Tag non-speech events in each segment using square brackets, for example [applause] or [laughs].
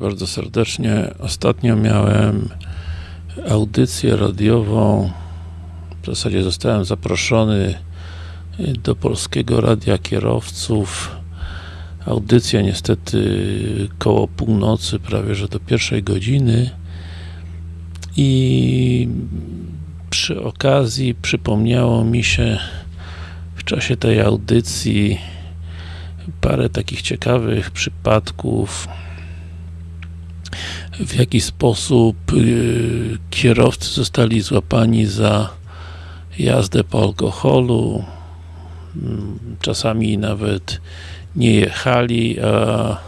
Bardzo serdecznie. Ostatnio miałem audycję radiową. W zasadzie zostałem zaproszony do Polskiego Radia Kierowców. Audycja niestety koło północy, prawie że do pierwszej godziny. I przy okazji przypomniało mi się w czasie tej audycji parę takich ciekawych przypadków w jaki sposób yy, kierowcy zostali złapani za jazdę po alkoholu mm, czasami nawet nie jechali, a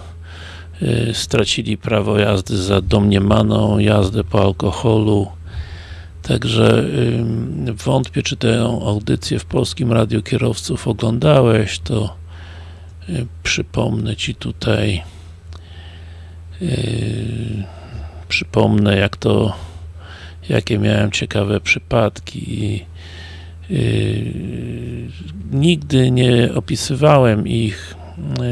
yy, stracili prawo jazdy za domniemaną jazdę po alkoholu. Także wątpię, czy tę audycję w Polskim Radiu Kierowców oglądałeś, to yy, przypomnę Ci tutaj yy, przypomnę jak to jakie miałem ciekawe przypadki yy, nigdy nie opisywałem ich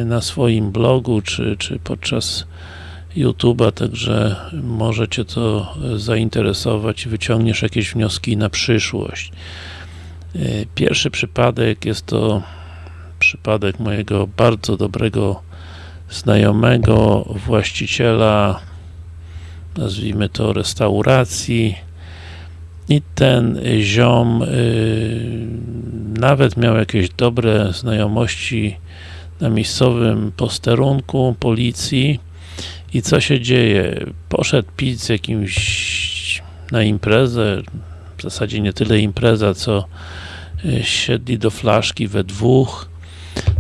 na swoim blogu, czy, czy podczas YouTube'a, także może Cię to zainteresować i wyciągniesz jakieś wnioski na przyszłość. Pierwszy przypadek jest to przypadek mojego bardzo dobrego znajomego, właściciela nazwijmy to restauracji. I ten ziom yy, nawet miał jakieś dobre znajomości na miejscowym posterunku policji. I co się dzieje? Poszedł pić z jakimś na imprezę, w zasadzie nie tyle impreza, co siedli do flaszki we dwóch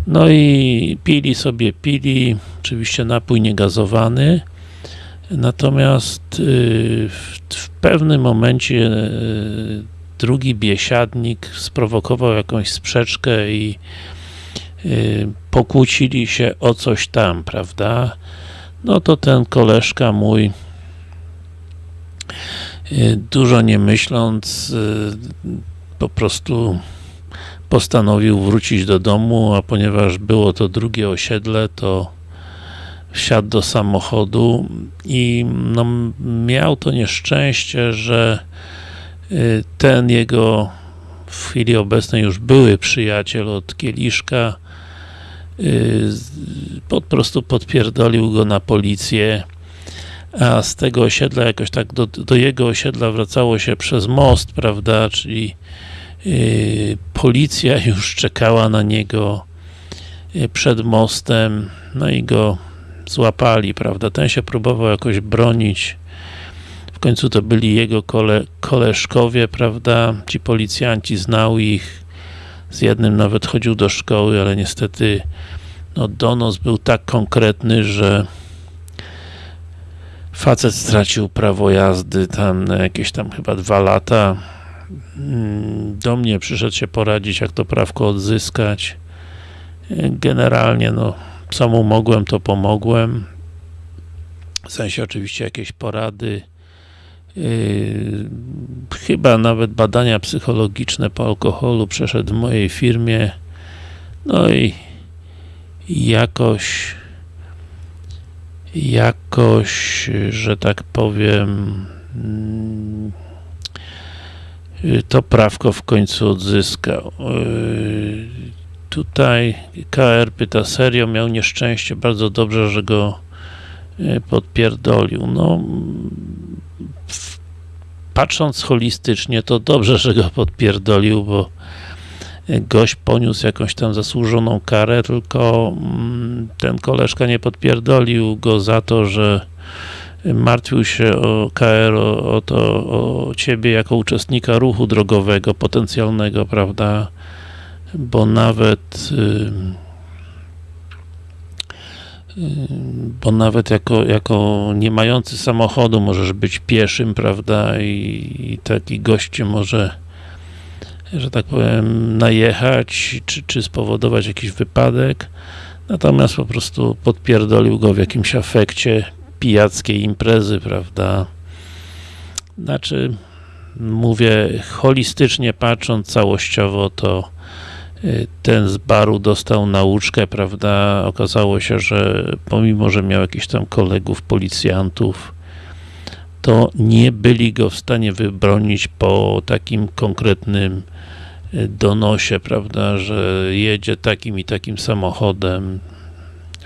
no i pili sobie, pili, oczywiście napój niegazowany natomiast yy, w, pewnym momencie yy, drugi biesiadnik sprowokował jakąś sprzeczkę i yy, pokłócili się o coś tam, prawda? No to ten koleżka mój dużo nie myśląc po prostu postanowił wrócić do domu, a ponieważ było to drugie osiedle, to wsiadł do samochodu i no, miał to nieszczęście, że ten jego w chwili obecnej już były przyjaciel od Kieliszka po prostu podpierdolił go na policję a z tego osiedla jakoś tak do, do jego osiedla wracało się przez most, prawda, czyli policja [laughs] już czekała na niego yy, przed mostem, no i go złapali, prawda, ten się próbował jakoś bronić. W końcu to byli jego kole, koleżkowie, prawda, ci policjanci znał ich. Z jednym nawet chodził do szkoły, ale niestety no, donos był tak konkretny, że facet stracił prawo jazdy tam na jakieś tam chyba dwa lata do mnie przyszedł się poradzić, jak to prawko odzyskać. Generalnie, no co mu mogłem, to pomogłem. W sensie oczywiście jakieś porady. Yy, chyba nawet badania psychologiczne po alkoholu przeszedł w mojej firmie. No i jakoś jakoś, że tak powiem yy, to prawko w końcu odzyskał yy, tutaj KR pyta serio, miał nieszczęście, bardzo dobrze, że go podpierdolił. No patrząc holistycznie, to dobrze, że go podpierdolił, bo gość poniósł jakąś tam zasłużoną karę, tylko ten koleżka nie podpierdolił go za to, że martwił się o KR, o, o, to, o ciebie jako uczestnika ruchu drogowego potencjalnego, prawda, bo nawet bo nawet jako, jako nie mający samochodu możesz być pieszym, prawda, i, i taki goście może że tak powiem, najechać, czy, czy spowodować jakiś wypadek, natomiast po prostu podpierdolił go w jakimś afekcie pijackiej imprezy, prawda. Znaczy, mówię, holistycznie patrząc, całościowo, to ten z baru dostał nauczkę, prawda, okazało się, że pomimo, że miał jakichś tam kolegów, policjantów, to nie byli go w stanie wybronić po takim konkretnym donosie, prawda, że jedzie takim i takim samochodem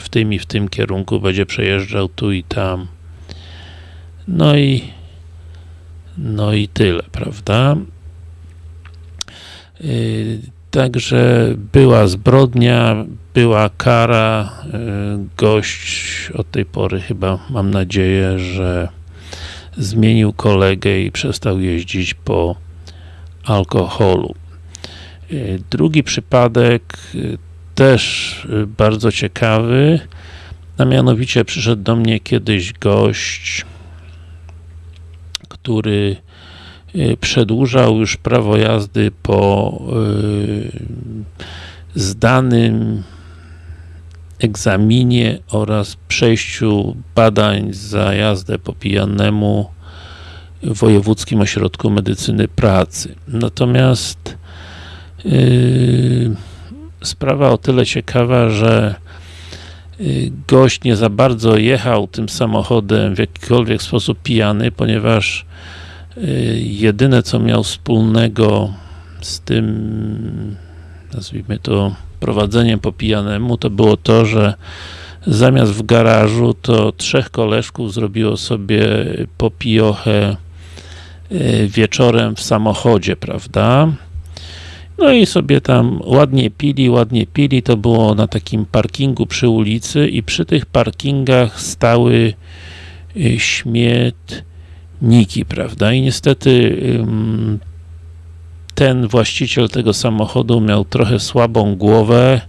w tym i w tym kierunku, będzie przejeżdżał tu i tam. No i no i tyle, prawda? Yy, także była zbrodnia, była kara, yy, gość od tej pory chyba, mam nadzieję, że zmienił kolegę i przestał jeździć po alkoholu. Yy, drugi przypadek też bardzo ciekawy, a mianowicie przyszedł do mnie kiedyś gość, który przedłużał już prawo jazdy po zdanym egzaminie oraz przejściu badań za jazdę po pijanemu w Wojewódzkim Ośrodku Medycyny Pracy. Natomiast yy, sprawa o tyle ciekawa, że gość nie za bardzo jechał tym samochodem w jakikolwiek sposób pijany, ponieważ jedyne co miał wspólnego z tym nazwijmy to prowadzeniem po pijanemu, to było to, że zamiast w garażu, to trzech koleżków zrobiło sobie popiochę wieczorem w samochodzie, prawda? No i sobie tam ładnie pili, ładnie pili, to było na takim parkingu przy ulicy i przy tych parkingach stały śmietniki, prawda? I niestety ten właściciel tego samochodu miał trochę słabą głowę,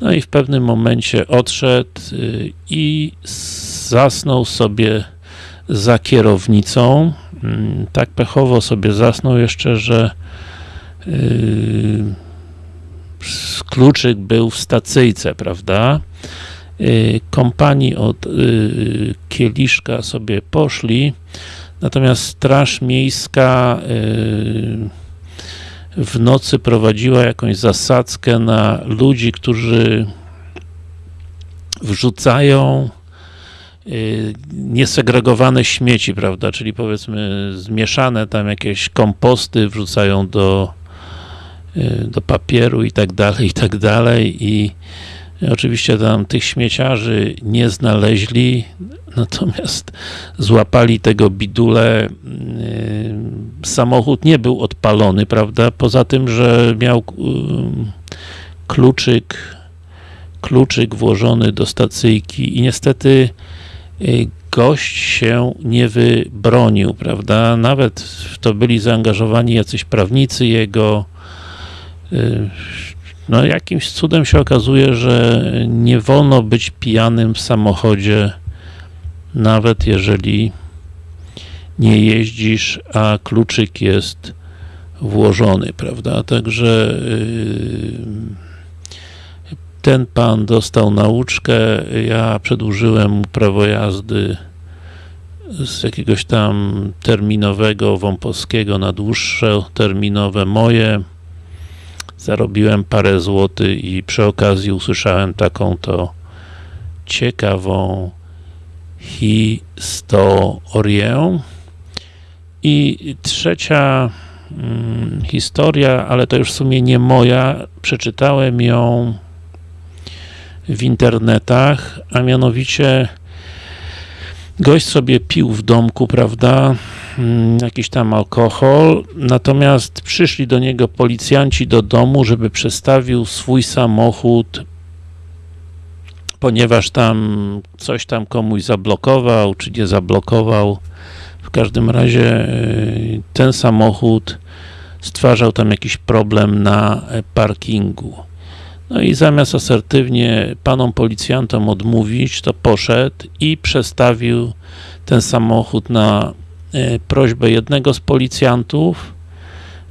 no i w pewnym momencie odszedł y, i zasnął sobie za kierownicą. Mm, tak pechowo sobie zasnął jeszcze, że kluczyk był w stacyjce, prawda? Yy, kompanii od yy, Kieliszka sobie poszli, natomiast Straż Miejska w nocy prowadziła jakąś zasadzkę na ludzi, którzy wrzucają niesegregowane śmieci, prawda, czyli powiedzmy zmieszane tam jakieś komposty wrzucają do do papieru i tak dalej, i tak dalej. I oczywiście tam tych śmieciarzy nie znaleźli, natomiast złapali tego bidule, y, samochód nie był odpalony, prawda, poza tym, że miał y, kluczyk kluczyk włożony do stacyjki i niestety gość się nie wybronił, prawda, nawet w to byli zaangażowani jacyś prawnicy jego, Y, no jakimś cudem się okazuje, że nie wolno być pijanym w samochodzie, nawet jeżeli nie jeździsz, a kluczyk jest włożony, prawda? Także y, ten pan dostał nauczkę, ja przedłużyłem mu prawo jazdy z jakiegoś tam terminowego wąposkiego na dłuższe terminowe moje zarobiłem parę złotych i przy okazji usłyszałem taką to ciekawą historię. I trzecia hmm, historia, ale to już w sumie nie moja, przeczytałem ją w internetach, a mianowicie gość sobie pił w domku, prawda, jakiś tam alkohol, natomiast przyszli do niego policjanci do domu, żeby przestawił swój samochód ponieważ tam coś tam komuś zablokował, czy nie zablokował. W każdym razie y, ten samochód stwarzał tam jakiś problem na parkingu. No i zamiast asertywnie panom policjantom odmówić, to poszedł i przestawił ten samochód na prośbę jednego z policjantów,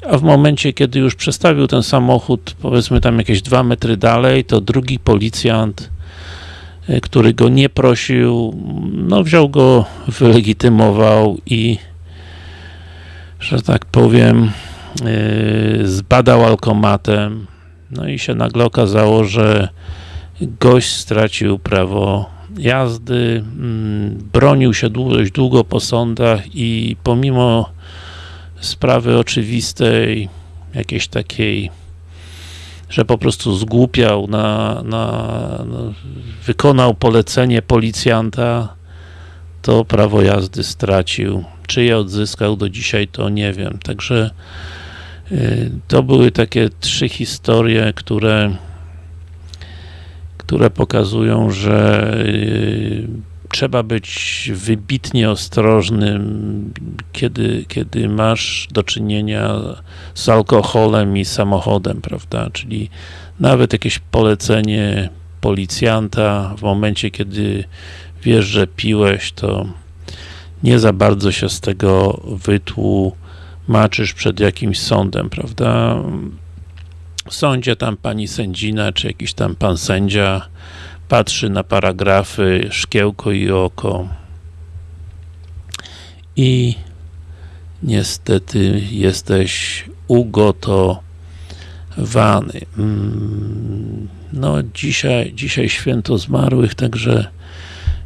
a w momencie, kiedy już przestawił ten samochód, powiedzmy tam jakieś dwa metry dalej, to drugi policjant, e, który go nie prosił, no wziął go, wylegitymował i że tak powiem, e, zbadał alkomatem, No i się nagle okazało, że gość stracił prawo jazdy, mm, bronił się dość długo po sądach i pomimo sprawy oczywistej, jakiejś takiej, że po prostu zgłupiał, na, na, no, wykonał polecenie policjanta, to prawo jazdy stracił. Czy je odzyskał do dzisiaj, to nie wiem. Także y, to były takie trzy historie, które które pokazują, że y, trzeba być wybitnie ostrożnym, kiedy, kiedy masz do czynienia z alkoholem i samochodem, prawda, czyli nawet jakieś polecenie policjanta w momencie, kiedy wiesz, że piłeś, to nie za bardzo się z tego wytłumaczysz przed jakimś sądem, prawda? Sądzie tam pani sędzina, czy jakiś tam pan sędzia patrzy na paragrafy, szkiełko i oko i niestety jesteś ugotowany. Mm, no dzisiaj, dzisiaj święto zmarłych, także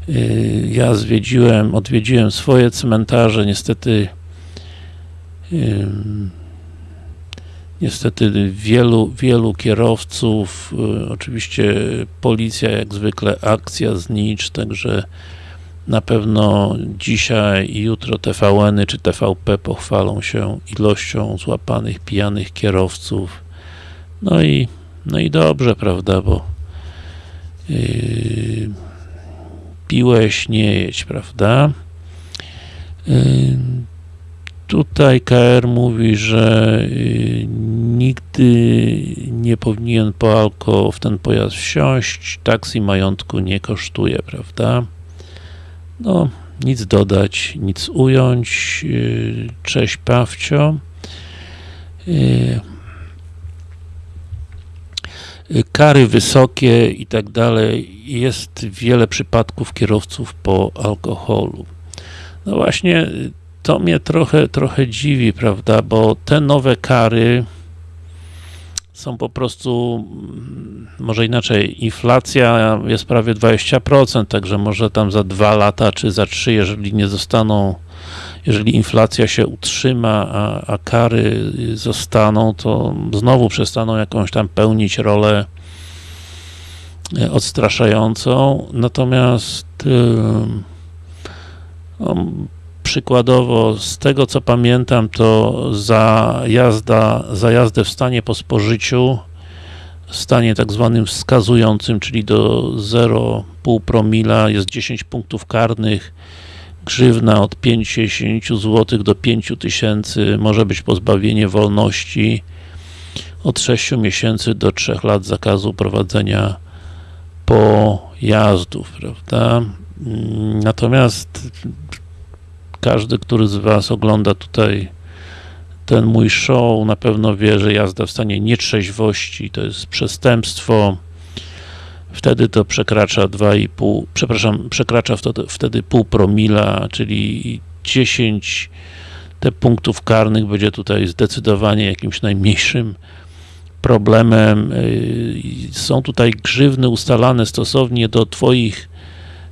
y, ja zwiedziłem, odwiedziłem swoje cmentarze, niestety niestety wielu, wielu kierowców, y, oczywiście policja jak zwykle akcja znicz, także na pewno dzisiaj i jutro TVN-y czy TVP pochwalą się ilością złapanych pijanych kierowców. No i, no i dobrze, prawda, bo yy, piłeś, nie jedź, prawda? Yy, Tutaj KR mówi, że y, nigdy nie powinien po alko w ten pojazd wsiąść, taksi majątku nie kosztuje, prawda? No, nic dodać, nic ująć. Y, cześć Pawcio. Y, kary wysokie i tak dalej. Jest wiele przypadków kierowców po alkoholu. No właśnie, to mnie trochę, trochę dziwi, prawda, bo te nowe kary są po prostu, mm, może inaczej, inflacja jest prawie 20%, także może tam za dwa lata, czy za trzy, jeżeli nie zostaną, jeżeli inflacja się utrzyma, a, a kary zostaną, to znowu przestaną jakąś tam pełnić rolę e, odstraszającą, natomiast yy, przykładowo, z tego co pamiętam, to za, jazda, za jazdę w stanie po spożyciu, w stanie tak zwanym wskazującym, czyli do 0,5 promila jest 10 punktów karnych, grzywna od 50 zł do 5000, może być pozbawienie wolności od 6 miesięcy do 3 lat zakazu prowadzenia pojazdów, prawda? Natomiast każdy, który z Was ogląda tutaj ten mój show, na pewno wie, że jazda w stanie nietrzeźwości to jest przestępstwo. Wtedy to przekracza 2,5, przepraszam, przekracza wtedy, pół promila, czyli 10 te punktów karnych będzie tutaj zdecydowanie jakimś najmniejszym problemem. Są tutaj grzywny ustalane stosownie do Twoich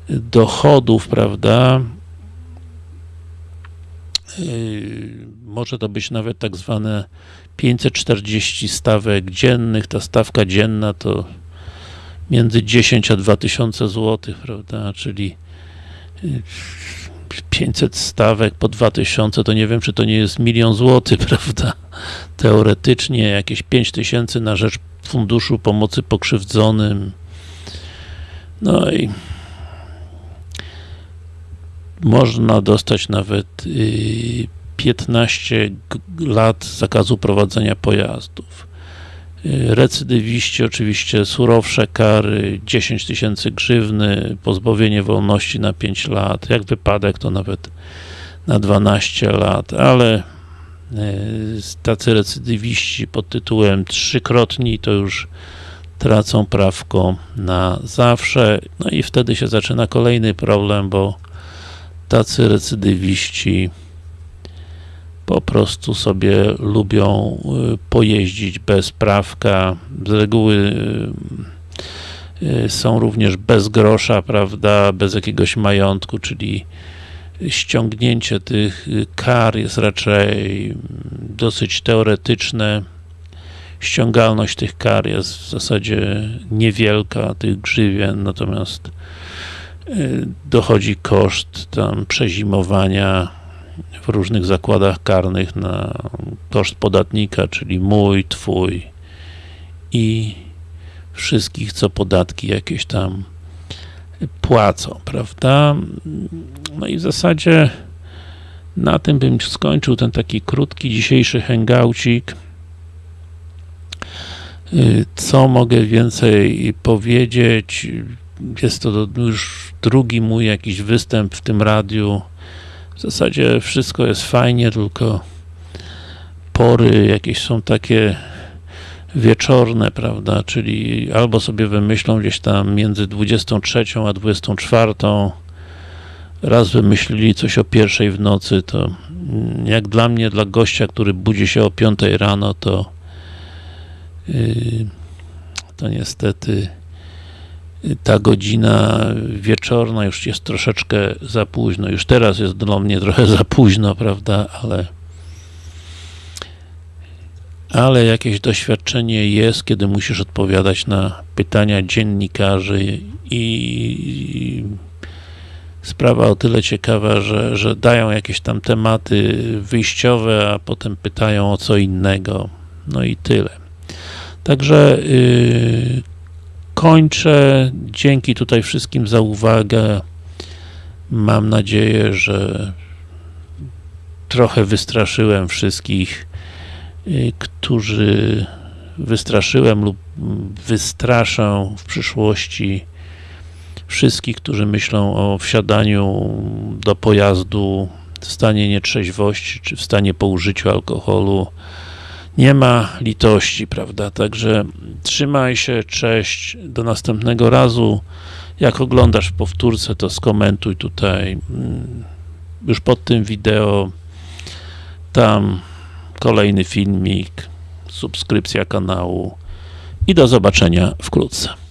dochodów, prawda? Yy, może to być nawet tak zwane 540 stawek dziennych, ta stawka dzienna to między 10 a 2000 zł, prawda, czyli 500 yy, stawek po 2000, to nie wiem, czy to nie jest milion złotych, [laughs] prawda, teoretycznie jakieś 5000 na rzecz Funduszu Pomocy Pokrzywdzonym, no i można dostać nawet 15 y, lat zakazu prowadzenia pojazdów. Y, recydywiści oczywiście surowsze kary, 10 tysięcy grzywny, pozbawienie wolności na 5 lat, jak wypadek to nawet na 12 lat, ale y, tacy recydywiści pod tytułem trzykrotni to już tracą prawko na zawsze, no i wtedy się zaczyna kolejny problem, bo tacy recydywiści po prostu sobie lubią y, pojeździć bez prawka, z reguły y, y, są również bez grosza, prawda, bez jakiegoś majątku, czyli ściągnięcie tych kar jest raczej dosyć teoretyczne. Ściągalność tych kar jest w zasadzie niewielka, tych grzywien, natomiast dochodzi koszt tam przezimowania w różnych zakładach karnych na koszt podatnika, czyli mój, twój i wszystkich, co podatki jakieś tam płacą, prawda? No i w zasadzie na tym bym skończył ten taki krótki dzisiejszy hangoucik. Co mogę więcej powiedzieć? Jest to już drugi mój jakiś występ w tym radiu. W zasadzie wszystko jest fajnie, tylko pory jakieś są takie wieczorne, prawda, czyli albo sobie wymyślą gdzieś tam między 23 a 24 raz wymyślili coś o pierwszej w nocy, to jak dla mnie, dla gościa, który budzi się o 5 rano, to yy, to niestety ta godzina wieczorna już jest troszeczkę za późno. Już teraz jest dla mnie trochę za późno, prawda, ale ale jakieś doświadczenie jest, kiedy musisz odpowiadać na pytania dziennikarzy i sprawa o tyle ciekawa, że, że dają jakieś tam tematy wyjściowe, a potem pytają o co innego. No i tyle. Także yy, kończę. Dzięki tutaj wszystkim za uwagę. Mam nadzieję, że trochę wystraszyłem wszystkich, y, którzy wystraszyłem lub wystraszę w przyszłości wszystkich, którzy myślą o wsiadaniu do pojazdu w stanie nietrzeźwości, czy w stanie po użyciu alkoholu nie ma litości, prawda? Także trzymaj się, cześć, do następnego razu. Jak oglądasz w powtórce, to skomentuj tutaj mm, już pod tym wideo. Tam kolejny filmik, subskrypcja kanału i do zobaczenia wkrótce.